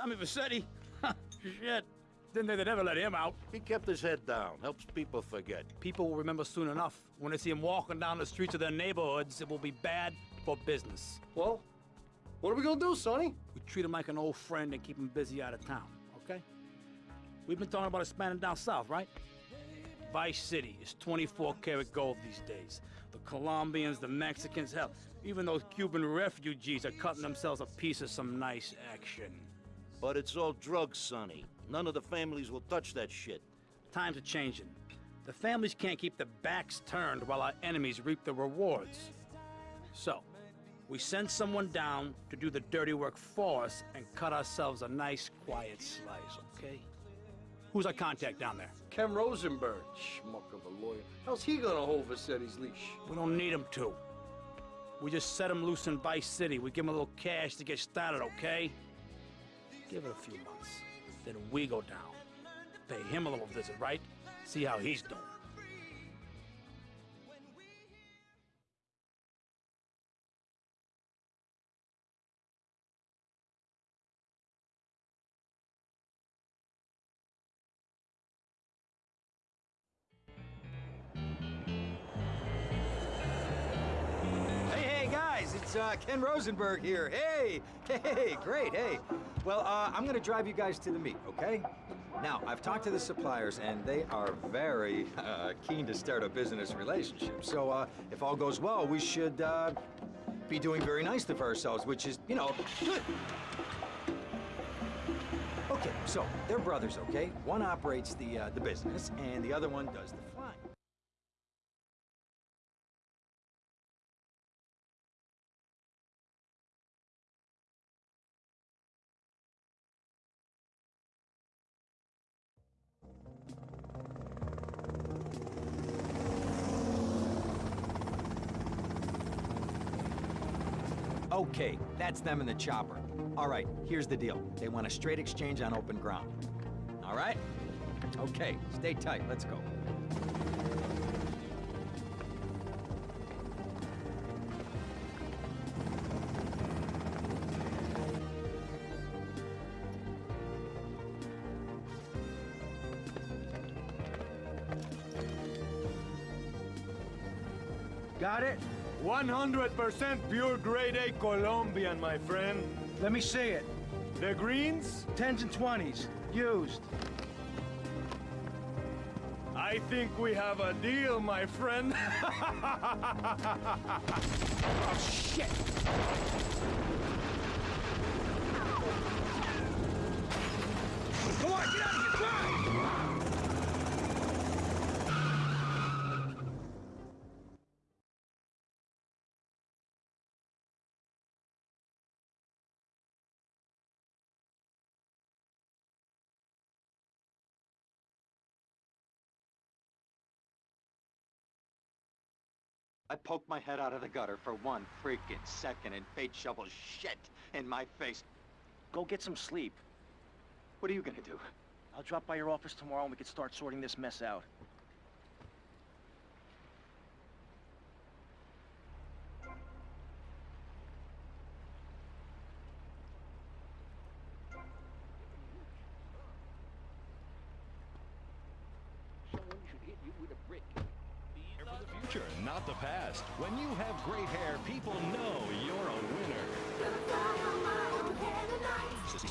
Tommy Vercetti? Shit. Didn't they never let him out? He kept his head down, helps people forget. People will remember soon enough. When they see him walking down the streets of their neighborhoods, it will be bad for business. Well, what are we gonna do, Sonny? We treat him like an old friend and keep him busy out of town, okay? We've been talking about expanding down south, right? Vice City is 24 karat gold these days. The Colombians, the Mexicans, hell, even those Cuban refugees are cutting themselves a piece of some nice action. But it's all drugs, Sonny. None of the families will touch that shit. Times are changing. The families can't keep their backs turned while our enemies reap the rewards. So, we send someone down to do the dirty work for us and cut ourselves a nice, quiet slice, okay? Who's our contact down there? Ken Rosenberg, schmuck of a lawyer. How's he gonna hold Vercetti's leash? We don't need him to. We just set him loose in Vice City. We give him a little cash to get started, okay? Give it a few months. Then we go down. Pay him a little visit, right? See how he's doing. Uh, Ken Rosenberg here. Hey, hey, great, hey. Well, uh, I'm gonna drive you guys to the meet, okay? Now, I've talked to the suppliers, and they are very uh, keen to start a business relationship. So, uh, if all goes well, we should uh, be doing very nicely for ourselves, which is, you know, good. Okay, so they're brothers, okay? One operates the uh, the business, and the other one does the that's them in the chopper. All right, here's the deal. They want a straight exchange on open ground. All right? Okay, stay tight. Let's go. 100% pure grade A Colombian, my friend. Let me see it. The greens? 10s and 20s. Used. I think we have a deal, my friend. Oh, shit! Come on, get out of here! Drive! I poked my head out of the gutter for one freaking second and fate shovels shit in my face. Go get some sleep. What are you gonna do? I'll drop by your office tomorrow and we can start sorting this mess out.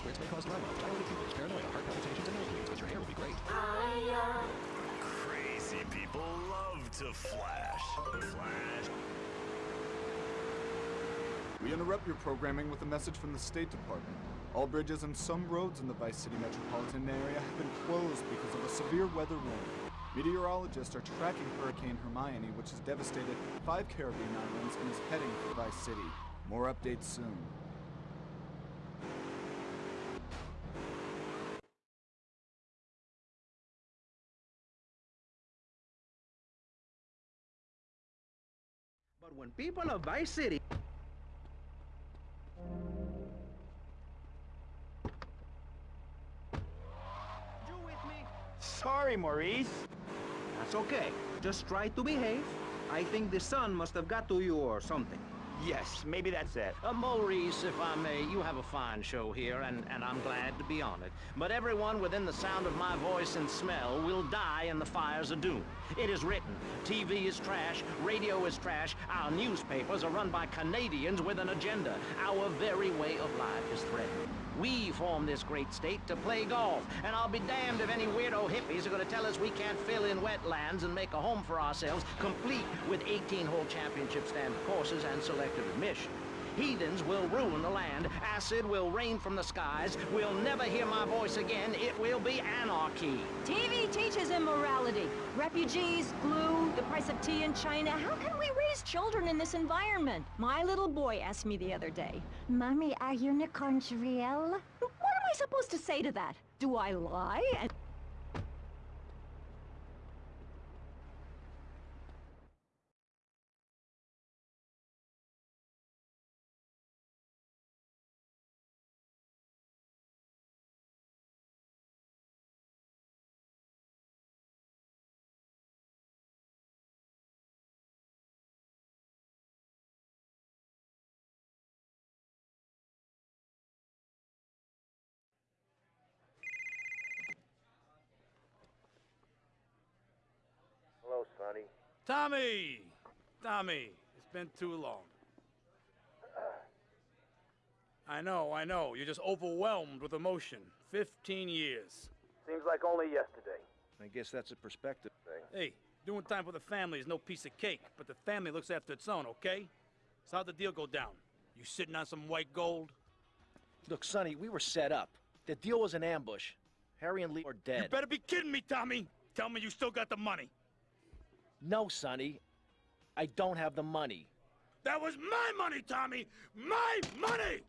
Sissy may cause alarm, dilated pupils, paranoia, heart palpitations, and nosebleeds, but your hair will be great. Crazy people love to flash. Flash. We interrupt your programming with a message from the State Department. All bridges and some roads in the Vice City metropolitan area have been closed because of a severe weather warning. Meteorologists are tracking Hurricane Hermione, which has devastated five Caribbean islands and is heading for Vice City. More updates soon. But people of Vice City... You with me? Sorry, Maurice. That's okay. Just try to behave. I think the sun must have got to you or something. Yes, maybe that's it. Uh, Maurice, if I may, you have a fine show here, and, and I'm glad to be on it. But everyone within the sound of my voice and smell will die in the fires of doom. It is written. TV is trash, radio is trash, our newspapers are run by Canadians with an agenda. Our very way of life is threatened. We formed this great state to play golf, and I'll be damned if any weirdo hippies are gonna tell us we can't fill in wetlands and make a home for ourselves, complete with 18-hole championship standard courses and selective admission. Heathens will ruin the land, acid will rain from the skies, we'll never hear my voice again, it will be anarchy. TV teaches immorality. Refugees, glue, the price of tea in China. How can we raise children in this environment? My little boy asked me the other day, Mommy, are unicorns real? What am I supposed to say to that? Do I lie? Tommy! Tommy, it's been too long. I know, I know. You're just overwhelmed with emotion. 15 years. Seems like only yesterday. I guess that's a perspective thing. Hey, doing time for the family is no piece of cake, but the family looks after its own, okay? So how'd the deal go down? You sitting on some white gold? Look, Sonny, we were set up. The deal was an ambush. Harry and Lee are dead. You better be kidding me, Tommy! Tell me you still got the money. No, Sonny. I don't have the money. That was my money, Tommy! My money!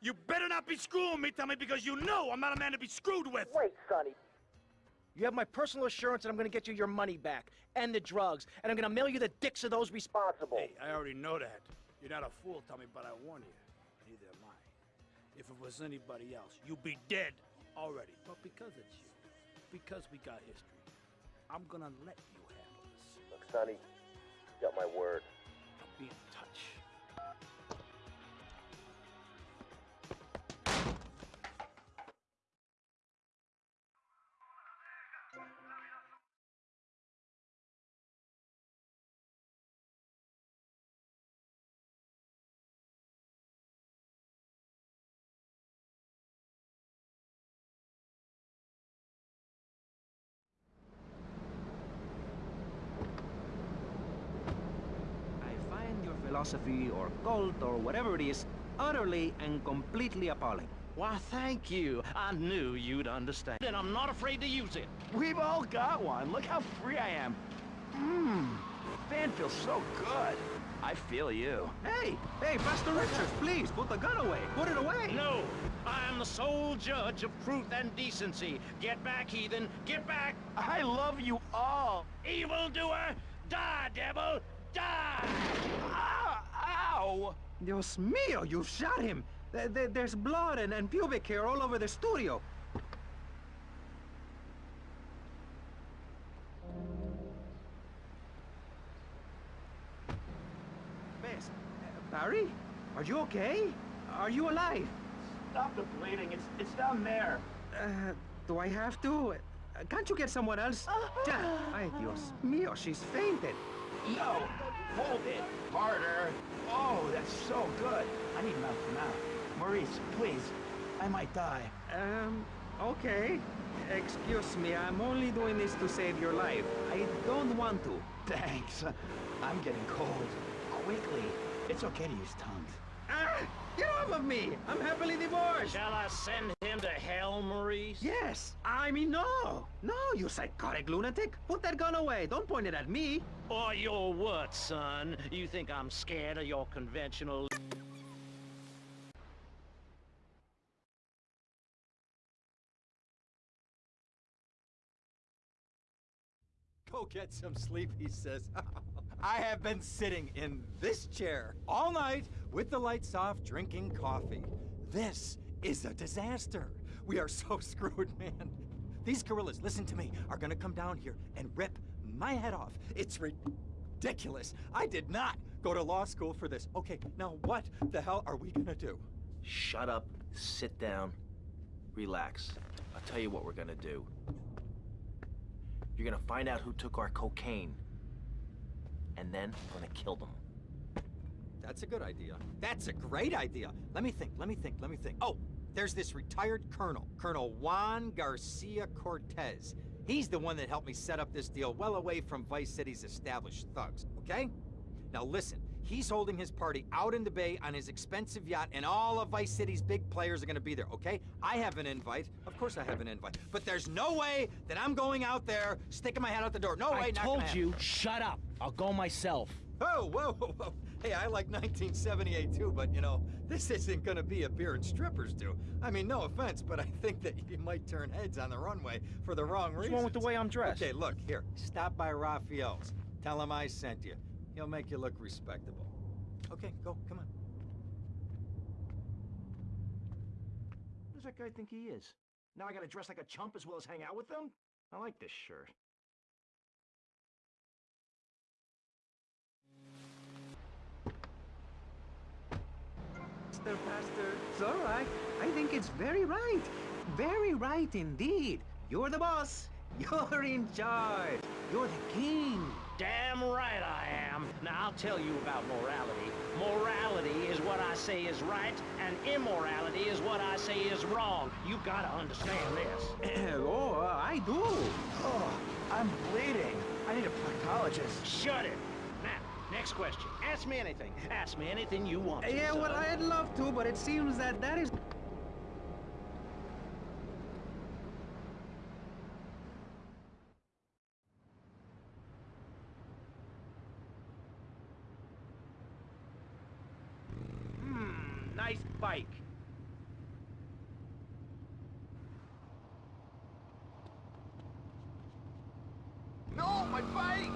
You better not be screwing me, Tommy, because you know I'm not a man to be screwed with! Wait, Sonny. You have my personal assurance that I'm gonna get you your money back, and the drugs, and I'm gonna mail you the dicks of those responsible. Hey, I already know that. You're not a fool, Tommy, but I warn you. Neither am I. If it was anybody else, you'd be dead already. But because it's you, because we got history, I'm gonna let you handle this. Look, Sonny, you got my word. I'll be philosophy or cult or whatever it is utterly and completely appalling. Why, thank you. I knew you'd understand. And I'm not afraid to use it. We've all got one. Look how free I am. Mmm. Van feels so good. I feel you. Hey, hey, Pastor Richards, please, put the gun away. Put it away. No! I am the sole judge of truth and decency. Get back, heathen! Get back! I love you all. Evildoer! Die, devil! Die! Ow! Ow! Dios mío, you shot him. Th- th- there's blood and, and pubic hair all over the studio. Miss, uh, Barry? Are you okay? Are you alive? Stop the bleeding. It's it's down there. Uh, do I have to? Uh, can't you get someone else? Ja- Ay, Dios mío, she's fainted. No. Hold it. Harder. Oh, that's so good. I need mouth to mouth. Maurice, please. I might die. Um, okay. Excuse me, I'm only doing this to save your life. I don't want to. Thanks. I'm getting cold. Quickly. It's okay to use tongues. Ah! Get off of me! I'm happily divorced! Shall I send him to hell, Maurice? Yes! I mean, no! No, you psychotic lunatic! Put that gun away! Don't point it at me! Or your what, son? You think I'm scared of your conventional... Go get some sleep, he says. I have been sitting in this chair all night with the lights off, drinking coffee. This is a disaster. We are so screwed, man. These gorillas, listen to me, are gonna come down here and rip my head off. It's ridiculous. I did not go to law school for this. Okay, now what the hell are we gonna do? Shut up, sit down, relax. I'll tell you what we're gonna do. You're gonna find out who took our cocaine, and then we're gonna kill them. That's a good idea. That's a great idea. Let me think, let me think, let me think. Oh, there's this retired colonel, Colonel Juan Garcia Cortez. He's the one that helped me set up this deal well away from Vice City's established thugs, okay? Now listen, he's holding his party out in the bay on his expensive yacht, and all of Vice City's big players are gonna be there, okay? I have an invite. Of course I have an invite. But there's no way that I'm going out there, sticking my head out the door. No way, I not told you, shut up. I'll go myself. Oh, whoa, whoa, whoa. Hey, I like 1978 too, but you know, this isn't gonna be a beer and strippers do. I mean, no offense, but I think that you might turn heads on the runway for the wrong What's reasons. wrong with the way I'm dressed? Okay, look, here. Stop by Rafael's. Tell him I sent you. He'll make you look respectable. Okay, go, come on. Who does that guy think he is? Now I gotta dress like a chump as well as hang out with them? I like this shirt. Mr. Pastor, it's all right. I think it's very right. Very right indeed. You're the boss. You're in charge. You're the king. Damn right I am. Now I'll tell you about morality. Morality is what I say is right, and immorality is what I say is wrong. You gotta understand this. oh, uh, I do. Oh, I'm bleeding. I need a proctologist. Shut it. Now, next question. Ask me anything. Ask me anything you want to, Yeah, well. I'd love to, but it seems that that is... Hmm, nice bike. No, my bike!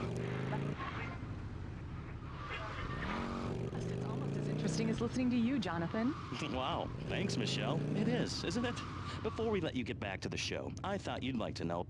It's almost as interesting as listening to you, Jonathan. wow, thanks, Michelle. It is, isn't it? Before we let you get back to the show, I thought you'd like to know.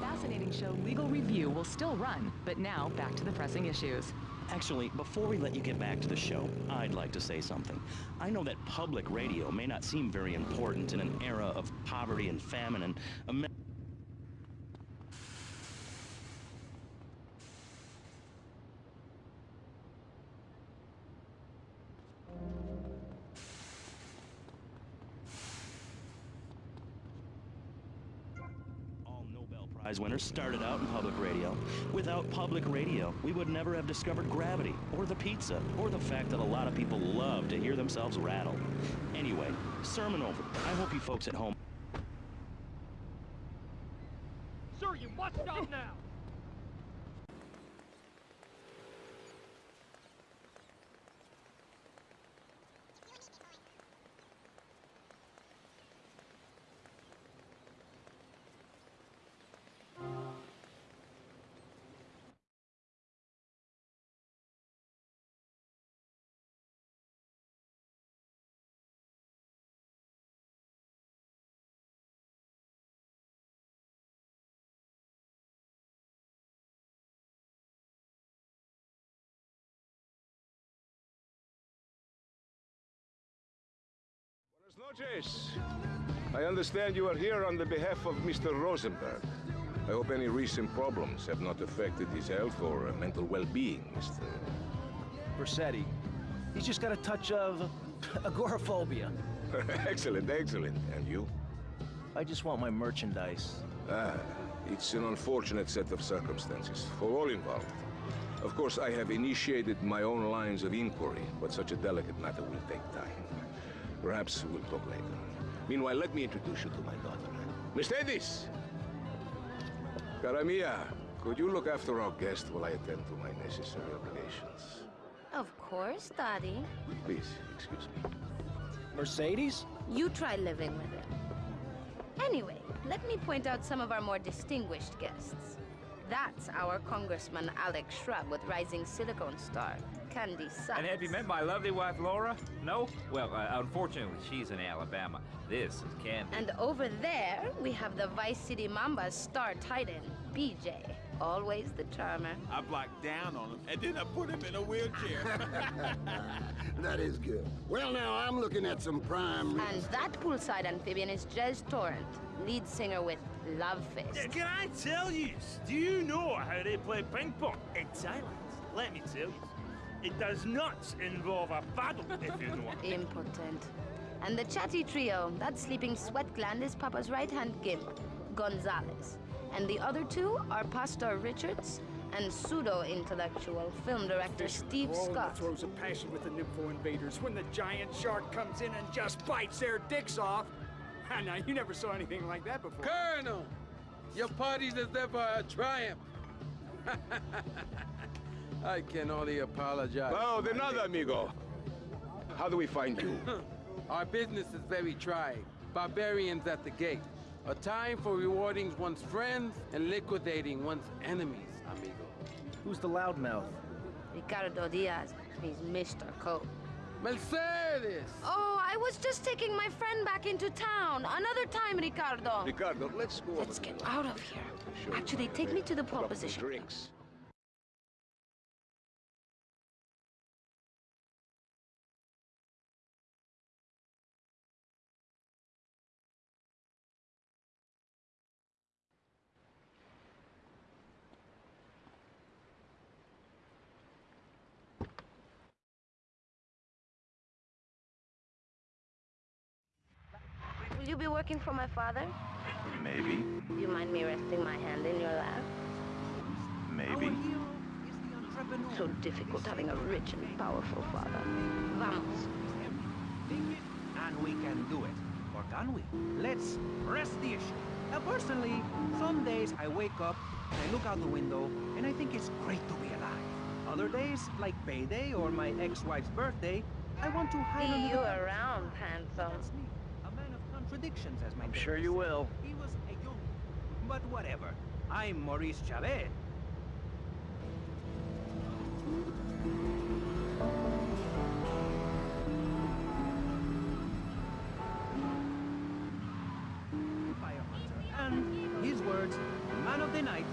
Fascinating show Legal Review will still run, but now back to the pressing issues. Actually, before we let you get back to the show, I'd like to say something. I know that public radio may not seem very important in an era of poverty and famine and. Prize winners started out in public radio. Without public radio, we would never have discovered gravity, or the pizza, or the fact that a lot of people love to hear themselves rattle. Anyway, sermon over. I hope you folks at home. Sir, you must stop now! Buenas noches. I understand you are here on the behalf of Mr. Rosenberg. I hope any recent problems have not affected his health or uh, mental well-being, Mr. Vercetti. He's just got a touch of agoraphobia. excellent, excellent. And you? I just want my merchandise. Ah, it's an unfortunate set of circumstances for all involved. Of course, I have initiated my own lines of inquiry, but such a delicate matter will take time. Perhaps we'll talk later. Meanwhile, let me introduce you to my daughter. Mercedes! Cara mia, could you look after our guest while I attend to my necessary obligations? Of course, Daddy. Please, excuse me. Mercedes? You try living with him. Anyway, let me point out some of our more distinguished guests. That's our Congressman Alex Shrub with Rising Silicon Star, Candy Suxxx. And have you met my lovely wife, Laura? No? Well, uh, unfortunately, she's in Alabama. This is Candy. And over there, we have the Vice City Mamba's star titan, BJ. Always the charmer. I blocked down on him, and then I put him in a wheelchair. that is good. Well, now, I'm looking at some prime... And that poolside amphibian is Jez Torrent, lead singer with Love Fist. Yeah, can I tell you? Do you know how they play ping pong in Thailand? Let me tell you. It does not involve a paddle, if you know what I mean. Impotent. And the chatty trio, that sleeping sweat gland is Papa's right-hand gimp, Gonzalez. And the other two are Pastor Richards and pseudo-intellectual film director Steve Oh, Scott. throws a passion with the Nympho invaders when the giant shark comes in and just bites their dicks off. now, you never saw anything like that before. Colonel, your party's as deserve a triumph. I can only apologize. Oh, for de my nada, amigo. How do we find you? Our business is very trying. Barbarians at the gate. A time for rewarding one's friends and liquidating one's enemies, amigo. Who's the loudmouth? Ricardo Diaz. He's Mr. Coke. Mercedes! Oh, I was just taking my friend back into town. Another time, Ricardo. Ricardo, let's go. Let's get out of here. Actually, take me to the proposition. Drinks. Will you be working for my father? Maybe. Do you mind me resting my hand in your lap? Maybe. Oh, so difficult having a rich and powerful father. Vamos. And we can do it. Or can we? Let's press the issue. Now, personally, some days I wake up and I look out the window and I think it's great to be alive. Other days, like payday or my ex-wife's birthday, I want to hide See under you the bed. around, handsome. That's me, a man of contradictions, as my I'm sure you said. will. He was a young... But whatever. I'm Maurice Chavez. And his words, man of the night,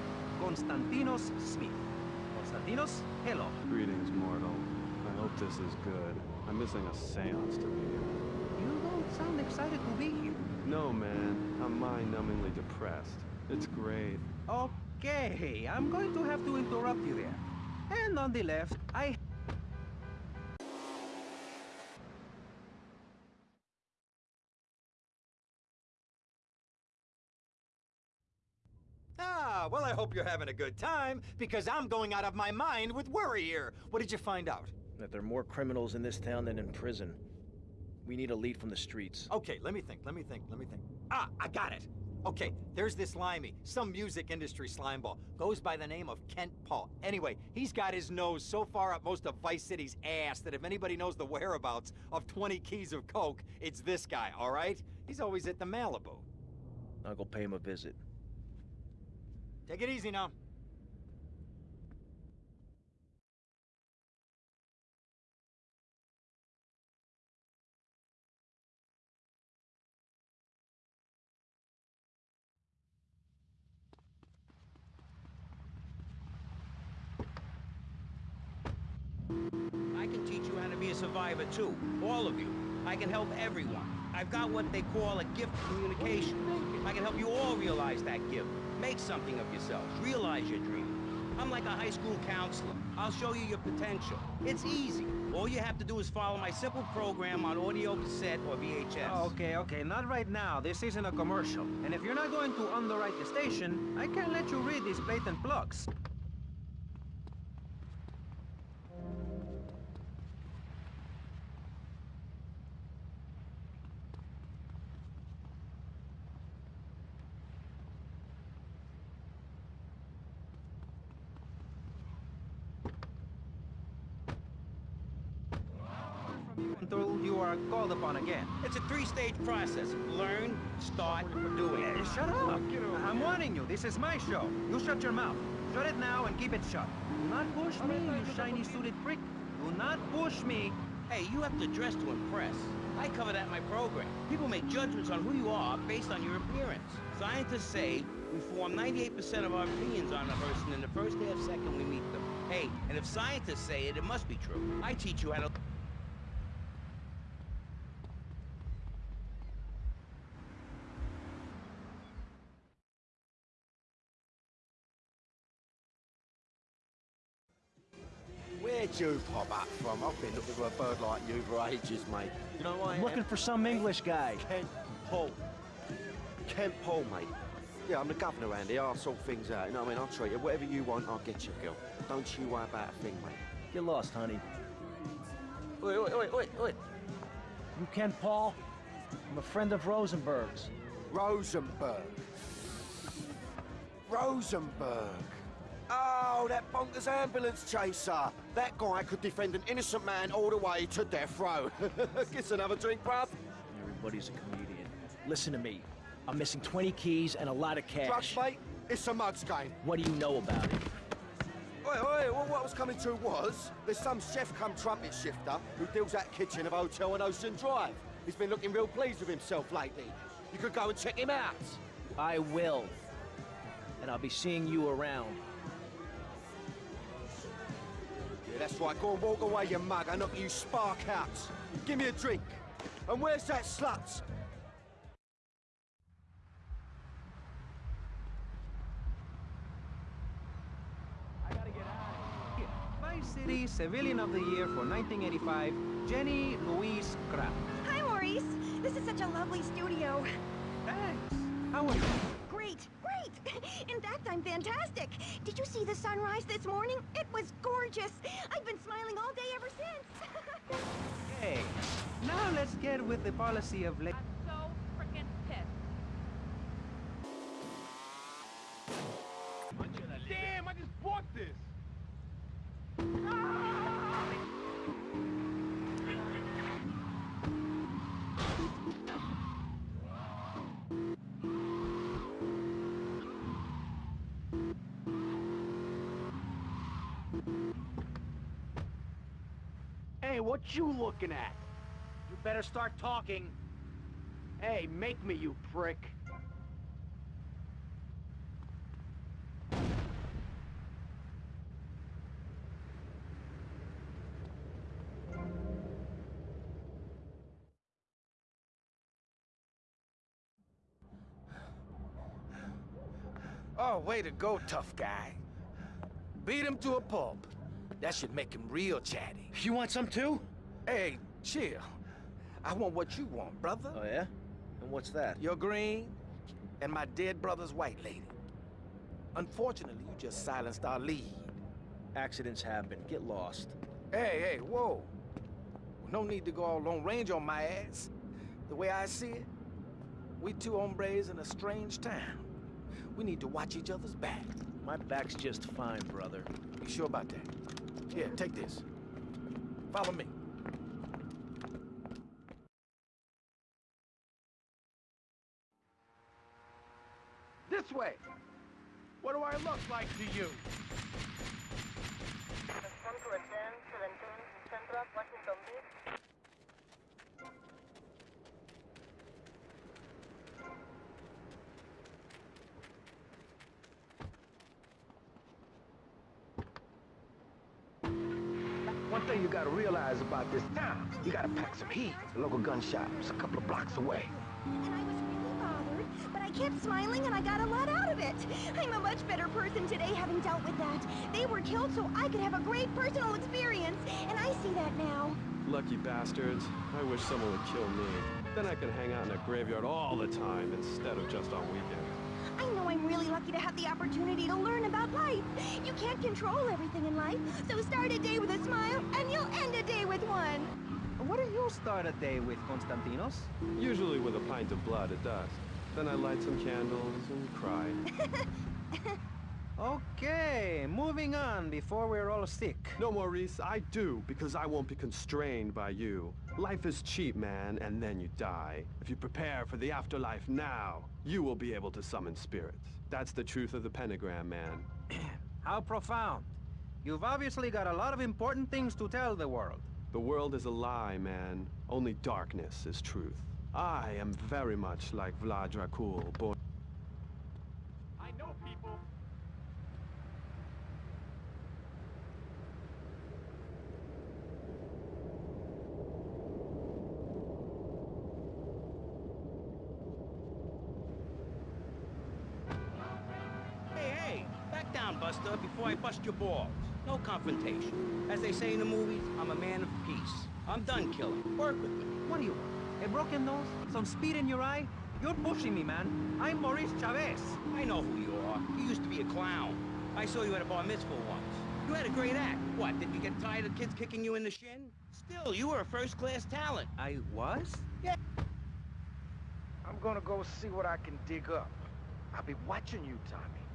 Konstantinos Smith. Konstantinos, hello. Greetings, mortal. I hope this is good. I'm missing a seance to be here. You don't sound excited to be here. No, man. I'm mind-numbingly depressed. It's great. Okay, I'm going to have to interrupt you there. And on the left, I... Ah, well, I hope you're having a good time, because I'm going out of my mind with worry here. What did you find out? That there are more criminals in this town than in prison. We need a lead from the streets. Okay, let me think, let me think, let me think. Ah, I got it! Okay, there's this limey, some music industry slimeball. Goes by the name of Kent Paul. Anyway, he's got his nose so far up most of Vice City's ass that if anybody knows the whereabouts of 20 keys of coke, it's this guy, all right? He's always at the Malibu. I'll go pay him a visit. Take it easy now. I can teach you how to be a survivor too. All of you. I can help everyone. I've got what they call a gift of communication. I can help you all realize that gift. Make something of yourselves. Realize your dream. I'm like a high school counselor. I'll show you your potential. It's easy. All you have to do is follow my simple program on audio cassette or VHS. Oh, okay, okay, not right now. This isn't a commercial. And if you're not going to underwrite the station, I can't let you read these blatant plugs. Until you are called upon again. It's a three-stage process. Learn, start, doing. Hey, shut up! I'm warning you, this is my show. You shut your mouth. Shut it now and keep it shut. Do not push me, you shiny suited prick. Do not push me. Hey, you have to dress to impress. I cover that in my program. People make judgments on who you are based on your appearance. Scientists say we form 98% of our opinions on a person in the first half second we meet them. Hey, and if scientists say it, it must be true. I teach you how to... you pop up from? I've been looking for a bird like you for ages, mate. You know why I I'm looking for some English guy. Kent Paul. Kent Paul, mate. Yeah, I'm the governor Andy. I'll sort things out. You know what I mean? I'll treat you. Whatever you want, I'll get you, girl. Don't you worry about a thing, mate. You're lost, honey. Wait, wait, wait, wait, wait. You Kent Paul? I'm a friend of Rosenberg's. Rosenberg. Rosenberg. Oh, that bonkers ambulance chaser. That guy could defend an innocent man all the way to death row. Get another drink, bruv. Everybody's a comedian. Listen to me. I'm missing 20 keys and a lot of cash. Drugs, mate? It's a mug's game. What do you know about it? Wait, wait, well, what I was coming to was, there's some chef come trumpet shifter who deals at kitchen of hotel on Ocean Drive. He's been looking real pleased with himself lately. You could go and check him out. I will. And I'll be seeing you around. That's right. Go and walk away, you mug. I knock you spark out. Give me a drink. And where's that slut? I gotta get out Vice City Civilian of the Year for 1985, Jenny Louise Kraft. Hi, Maurice. This is such a lovely studio. Thanks. How are you? Great, great. In fact, I'm fantastic. Did you see the sunrise this morning? It was gorgeous. I've been smiling all day ever since. Hey, now let's get with the policy of... Hey, what you looking at? You better start talking. Hey, make me, you prick. Oh, way to go, tough guy. Beat him to a pulp. That should make him real chatty. You want some too? Hey, chill. I want what you want, brother. Oh, yeah? And what's that? Your green and my dead brother's white lady. Unfortunately, you just silenced our lead. Accidents happen. Get lost. Hey, hey, whoa. No need to go all Lone Ranger on my ass. The way I see it, we two hombres in a strange town. We need to watch each other's back. My back's just fine, brother. You sure about that? Here, take this. Follow me. This way! What do I look like to you? One thing you gotta realize about this town, you gotta pack some heat. The local gun shop's a couple of blocks away. And I was really bothered, but I kept smiling and I got a lot out of it. I'm a much better person today having dealt with that. They were killed so I could have a great personal experience, and I see that now. Lucky bastards. I wish someone would kill me. Then I could hang out in a graveyard all the time instead of just on weekends. I know I'm really lucky to have the opportunity to learn about life. You can't control everything in life, so start a day with a smile, and you'll end a day with one. What do you start a day with, Konstantinos? Usually with a pint of blood at dusk. Then I light some candles and cry. Okay, moving on before we're all sick. No, Maurice, I do, because I won't be constrained by you. Life is cheap, man, and then you die. If you prepare for the afterlife now, you will be able to summon spirits. That's the truth of the pentagram, man. How profound. You've obviously got a lot of important things to tell the world. The world is a lie, man. Only darkness is truth. I am very much like Vlad Dracul, born... I know people. Hey, hey, back down, Buster, before I bust your balls. No confrontation. As they say in the movies, I'm a man of peace. I'm done killing. Work with me. What do you want? A broken nose? Some speed in your eye? You're pushing me, man. I'm Maurice Chavez. I know who you are. You used to be a clown. I saw you at a bar mitzvah once. You had a great act. What, did you get tired of kids kicking you in the shin? Still, you were a first-class talent. I was? Yeah. I'm gonna go see what I can dig up. I'll be watching you, Tommy.